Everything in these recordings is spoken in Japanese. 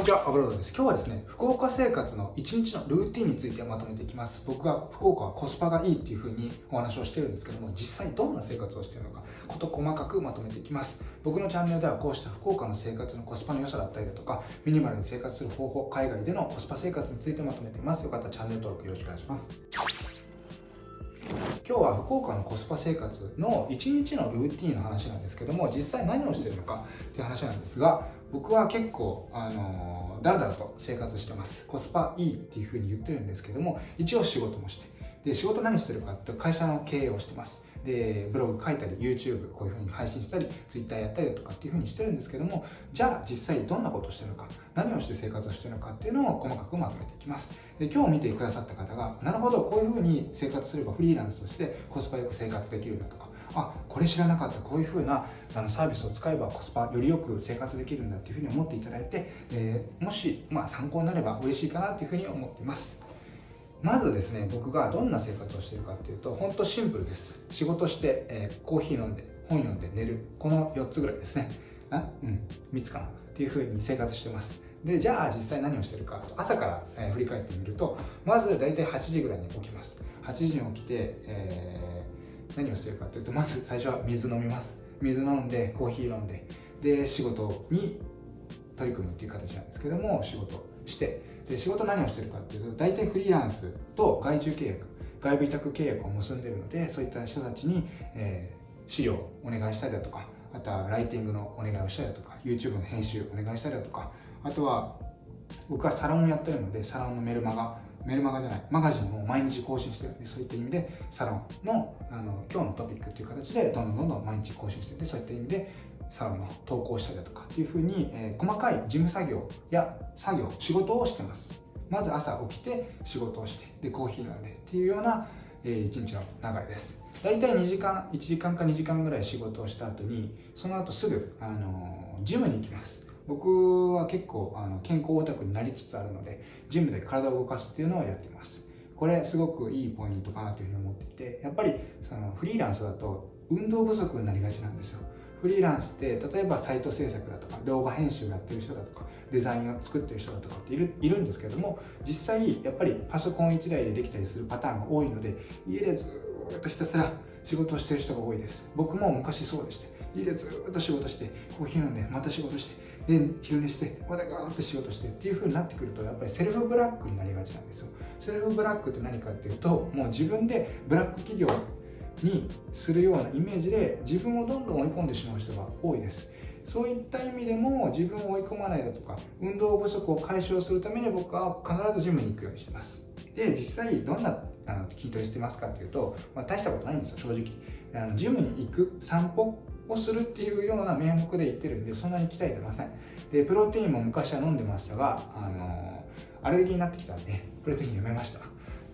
こんにちは、アブロードです。今日はですね、福岡生活の1日のルーティンについてまとめていきます。僕が福岡はコスパがいいっていう風にお話をしてるんですけども、実際どんな生活をしてるのか、こと細かくまとめていきます。僕のチャンネルではこうした福岡の生活のコスパの良さだったりだとか、ミニマルに生活する方法、海外でのコスパ生活についてまとめています。よかったらチャンネル登録よろしくお願いします。今日は福岡のコスパ生活の1日のルーティンの話なんですけども実際何をしてるのかっていう話なんですが僕は結構あのだらだらと生活してます。コスパいいっていうふうに言ってるんですけども一応仕事もして。で仕事何してるかって会社の経営をしてます。でブログ書いたり YouTube こういうふうに配信したり Twitter やったりだとかっていうふうにしてるんですけどもじゃあ実際どんなことをしてるのか何をして生活をしてるのかっていうのを細かくまとめていきます。で今日見てくださった方がなるほどこういうふうに生活すればフリーランスとしてコスパよく生活できるんだとかあこれ知らなかったこういうふうなあのサービスを使えばコスパよりよく生活できるんだっていうふうに思っていただいて、えー、もし、まあ、参考になれば嬉しいかなっていうふうに思っています。まずですね僕がどんな生活をしてるかっていうと本当シンプルです。仕事して、えー、コーヒー飲んで本読んで寝る。この4つぐらいですね。あうん3つかなっていうふうに生活してます。でじゃあ実際何をしてるか朝から、えー、振り返ってみるとまず大体8時ぐらいに起きます。8時に起きて、えー、何をしてるかというとまず最初は水飲みます。水飲んでコーヒー飲んでで仕事に取り組むっていう形なんですけども仕事。してで仕事何をしてるかっていうと大体フリーランスと外注契約外部委託契約を結んでるのでそういった人たちに、えー、資料をお願いしたりだとかあとはライティングのお願いをしたりだとか YouTube の編集お願いしたりだとかあとは僕はサロンをやってるのでサロンのメルマガメルマガじゃないマガジンを毎日更新してる。んでそういった意味でサロンのあの今日のトピックっていう形でどんどんどんどん毎日更新しててそういった意味でサロンの投稿したりだとかっていうふうに、えー、細かい事務作業や作業仕事をしてます。まず朝起きて仕事をしてでコーヒー飲んでっていうような、えー、一日の流れです。大体2時間1時間か2時間ぐらい仕事をした後にその後すぐ、あのー、ジムに行きます。僕は結構あの健康オタクになりつつあるのでジムで体を動かすっていうのをやってます。これすごくいいポイントかなというふうに思っていてやっぱりそのフリーランスだと運動不足になりがちなんですよ。フリーランスって例えばサイト制作だとか動画編集やってる人だとかデザインを作ってる人だとかっているいるんですけども実際やっぱりパソコン1台でできたりするパターンが多いので家でずっとひたすら仕事をしてる人が多いです。僕も昔そうでして家でずっと仕事してコーヒー飲んでまた仕事してで昼寝してまたガーッと仕事してっていう風になってくるとやっぱりセルフブラックになりがちなんですよ。セルフブラックって何かっていうともう自分でブラック企業にするようなイメージで自分をどんどん追い込んでしまう人が多いです。そういった意味でも自分を追い込まないだとか運動不足を解消するために僕は必ずジムに行くようにしてます。で実際どんなあの筋トレしてますかっていうと、まあ、大したことないんですよ正直。あのジムに行く散歩をするっていうような名目で言ってるんでそんなに鍛えてません。でプロテインも昔は飲んでましたがあのアレルギーになってきたんでプロテインやめました。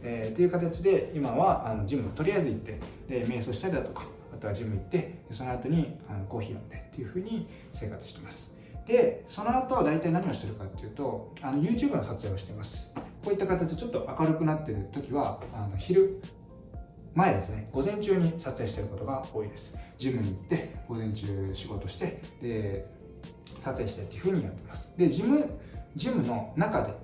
えー、っていう形で今はあのジムとりあえず行ってで瞑想したりだとかあとはジム行ってその後にあのコーヒー飲んでっていうふうに生活してます。でその後大体何をしてるかっていうとあの YouTube の撮影をしてます。こういった形でちょっと明るくなってる時はあの昼前ですね。午前中に撮影してることが多いです。ジムに行って午前中仕事してで撮影してっていうふうにやってます。でジムジムの中で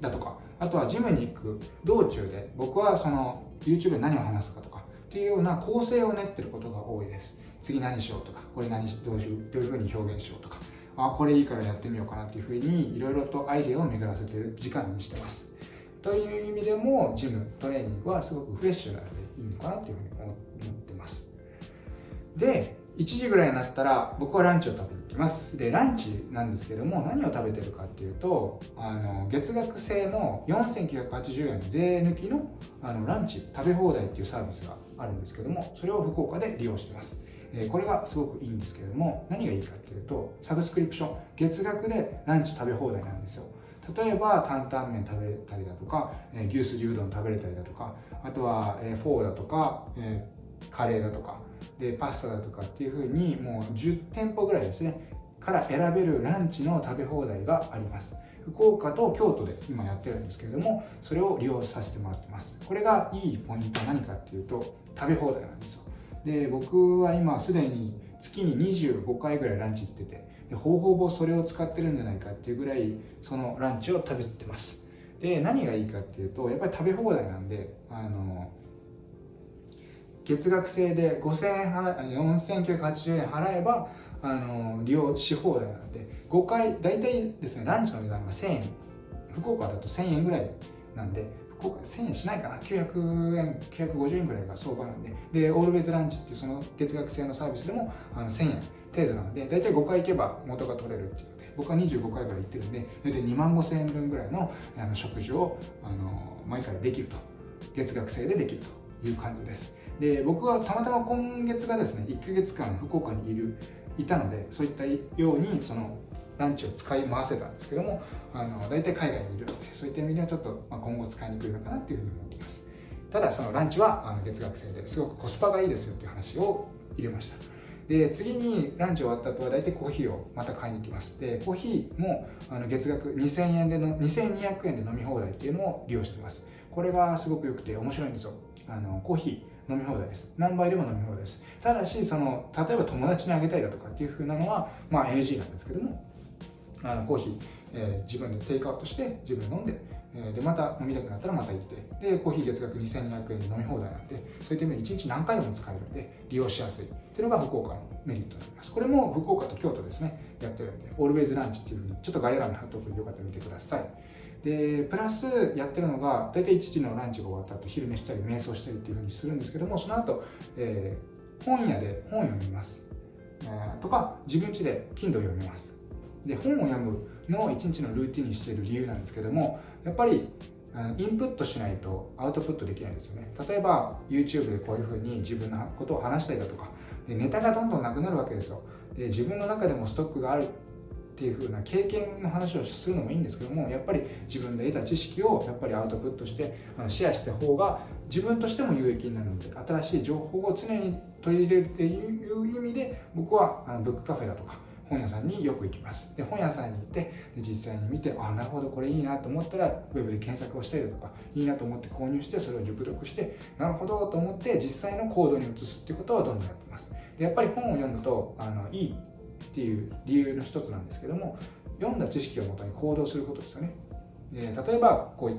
だとかあとはジムに行く道中で僕はその YouTube で何を話すかとかっていうような構成を練ってることが多いです。次何しようとかこれ何どういうどういうふうに表現しようとかあこれいいからやってみようかなっていうふうにいろいろとアイデアを巡らせてる時間にしてます。という意味でもジムトレーニングはすごくフレッシュなのでいいのかなっていうふうに思ってます。で1時ぐらいになったら僕はランチを食べにきますでランチなんですけども何を食べてるかっていうとあの月額制の4980円税抜きのあのランチ食べ放題っていうサービスがあるんですけどもそれを福岡で利用してます。これがすごくいいんですけれども何がいいかっていうとサブスクリプション月額でランチ食べ放題なんですよ。例えば担々麺食べれたりだとか牛すじうどん食べれたりだとかあとはフォーだとかカレーだとかでパスタだとかっていうふうにもう10店舗ぐらいですねから選べるランチの食べ放題があります。福岡と京都で今やってるんですけれどもそれを利用させてもらってます。これがいいポイントは何かっていうと食べ放題なんですよ。で僕は今すでに月に25回ぐらいランチ行っててでほぼほぼそれを使ってるんじゃないかっていうぐらいそのランチを食べてます。で何がいいかっていうとやっぱり食べ放題なんであの月額制で5000円払4980円払えばあの利用し放題なんで5回大体ですねランチの値段が1000円。福岡だと1000円ぐらいなんで福岡1000円しないかな。900円950円ぐらいが相場なんで。でオールウェイズランチっていうその月額制のサービスでもあの1000円程度なんで大体5回行けば元が取れるっていうので僕は25回ぐらい行ってるんで大体2万5000円分ぐらいのあの食事をあの毎回できると。月額制でできるという感じです。で僕はたまたま今月がですね1ヶ月間福岡にいるいたのでそういったようにそのランチを使い回せたんですけどもあの大体海外にいるのでそういった意味ではちょっと、まあ、今後使いにくいのかなっていうふうに思っています。ただそのランチはあの月額制ですごくコスパがいいですよっていう話を入れました。で次にランチ終わった後は大体コーヒーをまた買いに行きます。でコーヒーもあの月額2000円での2200円で飲み放題っていうのを利用してます。これがすごく良くて面白いんですよ。あのコーヒー飲み放題です。何杯でも飲み放題です。ただし、その、例えば友達にあげたりだとかっていう風なのは、まあ NG なんですけども、あのコーヒー、えー、自分でテイクアウトして自分で飲んで、えー、でまた飲みたくなったらまた行ってでコーヒー月額2200円で飲み放題なんでそういった意味で1日何回でも使えるんで利用しやすいっていうのが福岡のメリットになりますこれも福岡と京都ですねやってるんでオールウェイズランチっていうふうにちょっと概要欄に貼っておくのでよかったら見てくださいでプラスやってるのが大体1時のランチが終わった後昼寝したり瞑想したりっていうふうにするんですけどもその後、えー、本屋で本を読みます、えー、とか自分家で Kindle 読みます。で本を読むのを一日のルーティンにしている理由なんですけどもやっぱりインプットしないとアウトプットできないんですよね。例えば YouTube でこういうふうに自分のことを話したりだとかでネタがどんどんなくなるわけですよ。で自分の中でもストックがあるっていう風な経験の話をするのもいいんですけどもやっぱり自分で得た知識をやっぱりアウトプットしてシェアした方が自分としても有益になるので新しい情報を常に取り入れるっていう意味で僕はあのブックカフェだとか本屋さんによく行きます。で本屋さんに行って実際に見てあなるほどこれいいなと思ったらウェブで検索をしたりとかいいなと思って購入してそれを熟読してなるほどと思って実際の行動に移すっていうことをどんどんやってます。でやっぱり本を読むとあのいいっていう理由の一つなんですけども読んだ知識をもとに行動することですよね。で例えばこう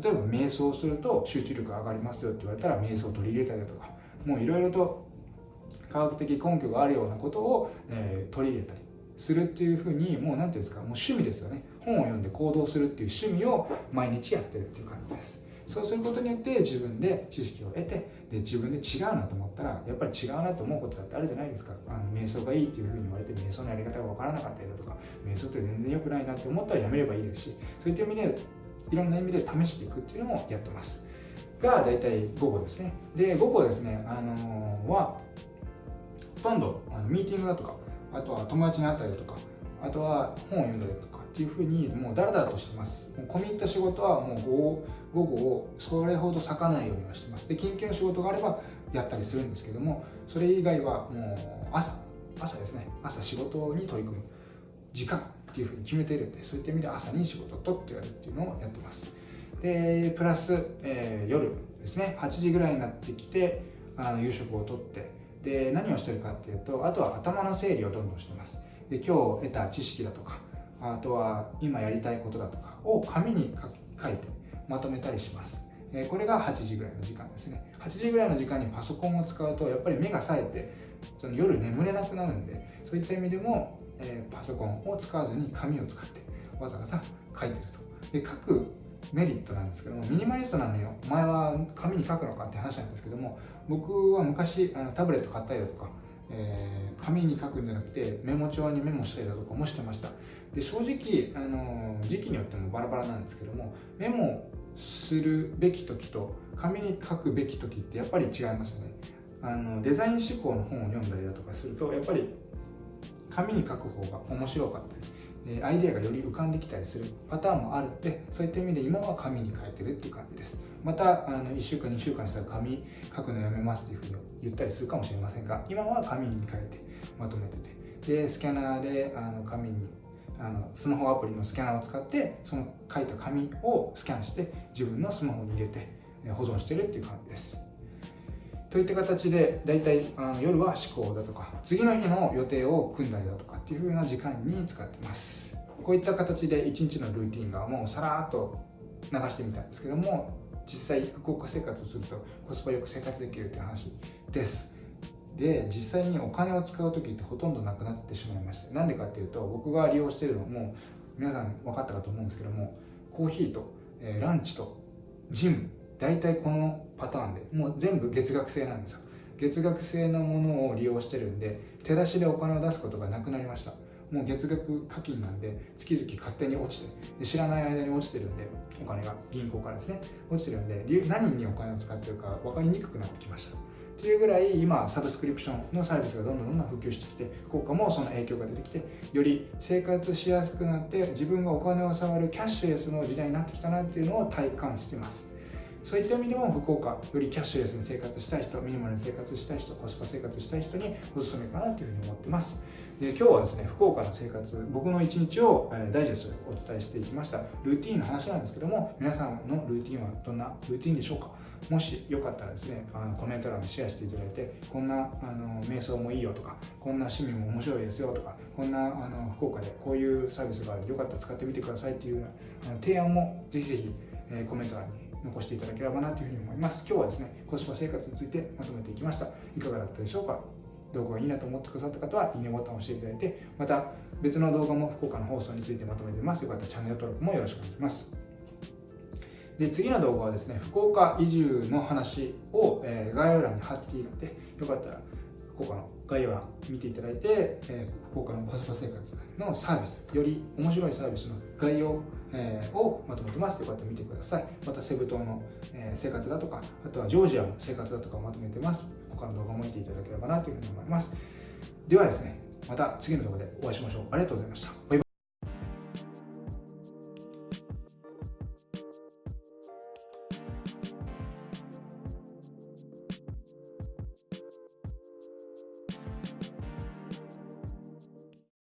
例えば瞑想すると集中力が上がりますよって言われたら瞑想を取り入れたりだとかもういろいろと科学的根拠があるようなことを、えー、取り入れたりするっていうふうにもう何ていうんですかもう趣味ですよね。本を読んで行動するっていう趣味を毎日やってるっていう感じです。そうすることによって自分で知識を得てで自分で違うなと思ったらやっぱり違うなと思うことだってあるじゃないですか。あの瞑想がいいっていうふうに言われて瞑想のやり方が分からなかったりだとか瞑想って全然良くないなって思ったらやめればいいですしそういった意味でいろんな意味で試していくっていうのもやってます。が大体午後ですね。で午後ですねあのー、はほとんどあのミーティングだとかあとは友達に会ったりだとかあとは本を読んだりとかっていうふうにもうだらだらとしてます。もう込み入った仕事はもう午後をそれほど割かないようにはしてます。で緊急の仕事があればやったりするんですけどもそれ以外はもう朝朝ですね。朝仕事に取り組む。時間っていうふうに決めているんでそういった意味で朝に仕事を取ってやるっていうのをやってます。でプラス、えー、夜ですね。8時ぐらいになってきてあの夕食をとってで何をしてるかっていうとあとは頭の整理をどんどんしてます。で今日得た知識だとかあとは今やりたいことだとかを紙に書いてまとめたりします。これが8時ぐらいの時間ですね。8時ぐらいの時間にパソコンを使うとやっぱり目が冴えてその夜眠れなくなるんでそういった意味でも、え、パソコンを使わずに紙を使ってわざわざ書いてると。で書くメリットなんですけどもミニマリストなのよ。前は紙に書くのかって話なんですけども僕は昔あのタブレット買ったりだとか、えー、紙に書くんじゃなくてメモ帳にメモしたりだとかもしてました。で正直、あの時期によってもバラバラなんですけどもメモするべき時と紙に書くべき時ってやっぱり違いますよね。あのデザイン思考の本を読んだりだとかするとやっぱり紙に書く方が面白かったりアイデアがより浮かんできたりするパターンもある。んでそういった意味で今は紙に書いてるっていう感じです。またあの1週間2週間したら紙書くのやめますっていうふうに言ったりするかもしれませんが今は紙に書いてまとめてて。でスキャナーであの紙にあのスマホアプリのスキャナーを使ってその書いた紙をスキャンして自分のスマホに入れて保存してるっていう感じです。といった形で大体あの夜は思考だとか次の日の予定を組んだりだとかっていう風な時間に使ってます。こういった形で1日のルーティンがもうさらっと流してみたんですけども実際福岡生活をするとコスパよく生活できるという話です。で実際にお金を使う時ってほとんどなくなってしまいましたなんでかっていうと僕が利用しているのも皆さん分かったかと思うんですけどもコーヒーと、えー、ランチとジム大体このパターンでもう全部月額制なんですよ。月額制のものを利用してるんで手出しでお金を出すことがなくなりました。もう月額課金なんで月々勝手に落ちて知らない間に落ちてるんでお金が銀行からですね落ちてるんで何にお金を使ってるか分かりにくくなってきました。っていうぐらい今サブスクリプションのサービスがどんどんどんどん普及してきて福岡もその影響が出てきてより生活しやすくなって自分がお金を触るキャッシュレスの時代になってきたなっていうのを体感してます。そういった意味でも福岡よりキャッシュレスに生活したい人ミニマルに生活したい人コスパ生活したい人におすすめかなというふうに思ってます。で今日はですね福岡の生活僕の一日を、え、ダイジェストでお伝えしていきました。ルーティンの話なんですけども皆さんのルーティンはどんなルーティンでしょうか？もしよかったらですねあのコメント欄にシェアしていただいてこんなあの瞑想もいいよとかこんな趣味も面白いですよとかこんなあの福岡でこういうサービスがあるよかったら使ってみてくださいっていうあの提案もぜひぜひ、えー、コメント欄に残していただければなというふうに思います今日はですねコスパ生活についてまとめていきましたいかがだったでしょうか？動画がいいなと思ってくださった方は、いいねボタンを押していただいて、また別の動画も福岡の放送についてまとめてます。よかったらチャンネル登録もよろしくお願いします。で次の動画はですね、福岡移住の話を、えー、概要欄に貼っているので、よかったら福岡の概要欄見ていただいて、えー、福岡のコスパ生活のサービス、より面白いサービスの概要、えー、をまとめてます。こうやって見てください。またセブ島の、え、生活だとか、あとはジョージアの生活だとかをまとめてます。他の動画も見ていただければなというふうに思います。ではですね、また次の動画でお会いしましょう。ありがとうございました。